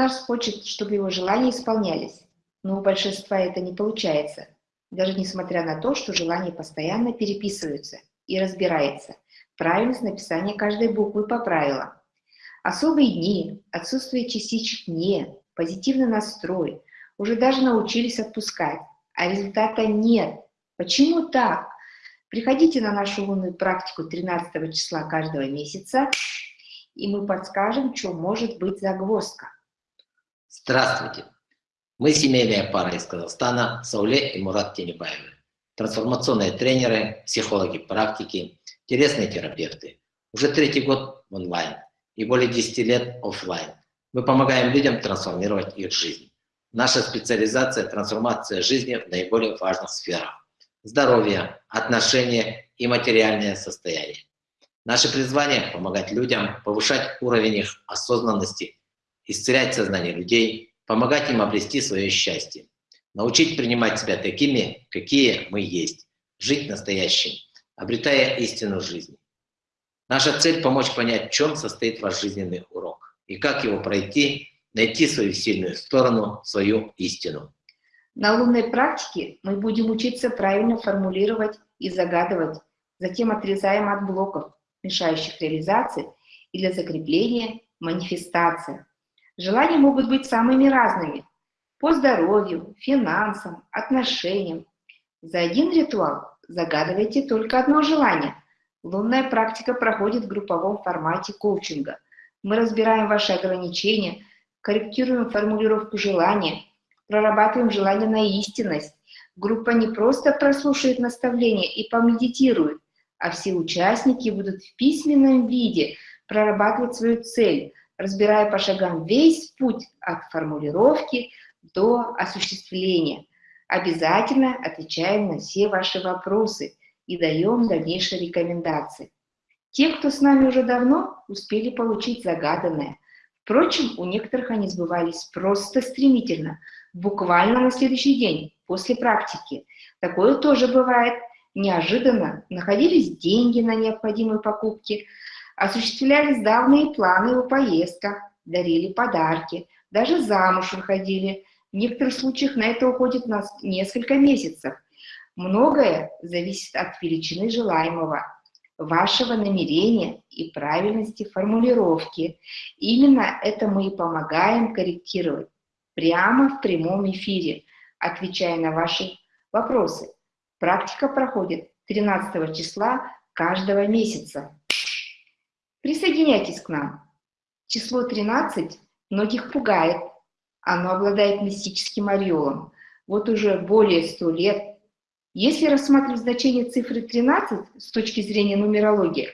нас хочет, чтобы его желания исполнялись, но у большинства это не получается, даже несмотря на то, что желания постоянно переписываются и разбирается правильность написания каждой буквы по правилам. Особые дни, отсутствие частичек «не», позитивный настрой, уже даже научились отпускать, а результата нет. Почему так? Приходите на нашу лунную практику 13 числа каждого месяца, и мы подскажем, что может быть загвоздка. Здравствуйте! Мы семейная пара из Казахстана, Сауле и Мурат Тенебаевы. Трансформационные тренеры, психологи практики, телесные терапевты. Уже третий год онлайн и более 10 лет офлайн. Мы помогаем людям трансформировать их жизнь. Наша специализация – трансформация жизни в наиболее важных сферах. Здоровье, отношения и материальное состояние. Наше призвание – помогать людям повышать уровень их осознанности, исцелять сознание людей, помогать им обрести свое счастье, научить принимать себя такими, какие мы есть, жить настоящим, обретая истину жизни. Наша цель – помочь понять, в чем состоит ваш жизненный урок и как его пройти, найти свою сильную сторону, свою истину. На лунной практике мы будем учиться правильно формулировать и загадывать, затем отрезаем от блоков, мешающих реализации, и для закрепления манифестация. Желания могут быть самыми разными. По здоровью, финансам, отношениям. За один ритуал загадывайте только одно желание. Лунная практика проходит в групповом формате коучинга. Мы разбираем ваши ограничения, корректируем формулировку желания, прорабатываем желание на истинность. Группа не просто прослушает наставления и помедитирует, а все участники будут в письменном виде прорабатывать свою цель, разбирая по шагам весь путь от формулировки до осуществления. Обязательно отвечаем на все ваши вопросы и даем дальнейшие рекомендации. Те, кто с нами уже давно, успели получить загаданное. Впрочем, у некоторых они сбывались просто стремительно, буквально на следующий день, после практики. Такое тоже бывает – неожиданно находились деньги на необходимые покупки, осуществлялись давние планы о поездках, дарили подарки, даже замуж выходили. В некоторых случаях на это уходит нас несколько месяцев. Многое зависит от величины желаемого, вашего намерения и правильности формулировки. Именно это мы и помогаем корректировать прямо в прямом эфире, отвечая на ваши вопросы. Практика проходит 13 числа каждого месяца. Присоединяйтесь к нам. Число 13 многих пугает. Оно обладает мистическим ореолом. Вот уже более 100 лет. Если рассматривать значение цифры 13 с точки зрения нумерологии,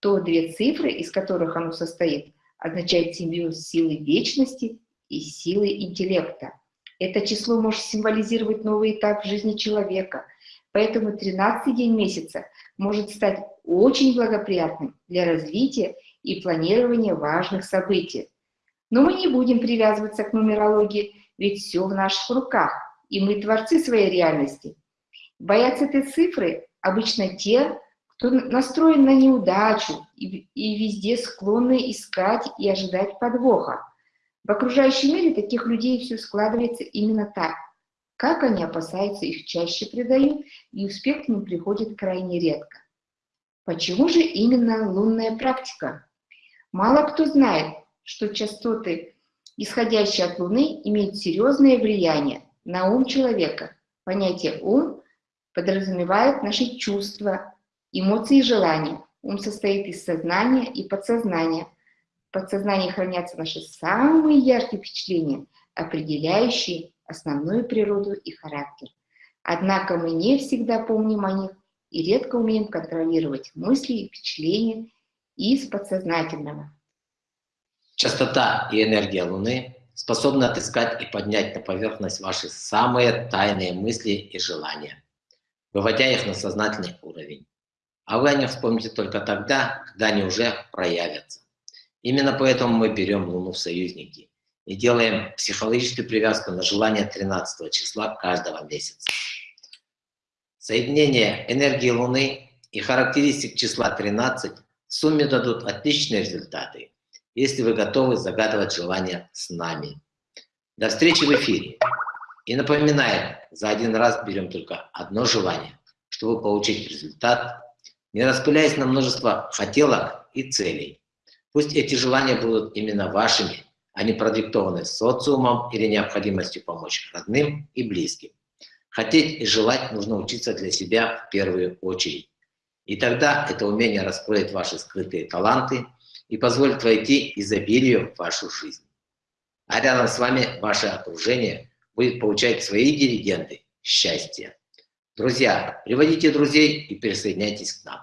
то две цифры, из которых оно состоит, означают симбиоз силы вечности и силы интеллекта. Это число может символизировать новый этап в жизни человека – Поэтому 13 день месяца может стать очень благоприятным для развития и планирования важных событий. Но мы не будем привязываться к нумерологии, ведь все в наших руках, и мы творцы своей реальности. Боятся этой цифры обычно те, кто настроен на неудачу и, и везде склонны искать и ожидать подвоха. В окружающем мире таких людей все складывается именно так. Как они опасаются, их чаще предают, и успех к ним приходит крайне редко. Почему же именно лунная практика? Мало кто знает, что частоты, исходящие от Луны, имеют серьезное влияние на ум человека. Понятие «ум» подразумевает наши чувства, эмоции и желания. Ум состоит из сознания и подсознания. В подсознании хранятся наши самые яркие впечатления, определяющие основную природу и характер. Однако мы не всегда помним о них и редко умеем контролировать мысли и впечатления из подсознательного. Частота и энергия Луны способны отыскать и поднять на поверхность ваши самые тайные мысли и желания, выводя их на сознательный уровень. А вы о них вспомните только тогда, когда они уже проявятся. Именно поэтому мы берем Луну в союзники и делаем психологическую привязку на желание 13 числа каждого месяца. Соединение энергии Луны и характеристик числа 13 в сумме дадут отличные результаты если вы готовы загадывать желания с нами. До встречи в эфире. И напоминаем, за один раз берем только одно желание, чтобы получить результат, не распыляясь на множество хотелок и целей. Пусть эти желания будут именно вашими, а Они продиктованы социумом или необходимостью помочь родным и близким. Хотеть и желать нужно учиться для себя в первую очередь. И тогда это умение раскроет ваши скрытые таланты и позволит войти изобилию в вашу жизнь. А рядом с вами ваше окружение будет получать свои дивиденды счастья. Друзья, приводите друзей и присоединяйтесь к нам.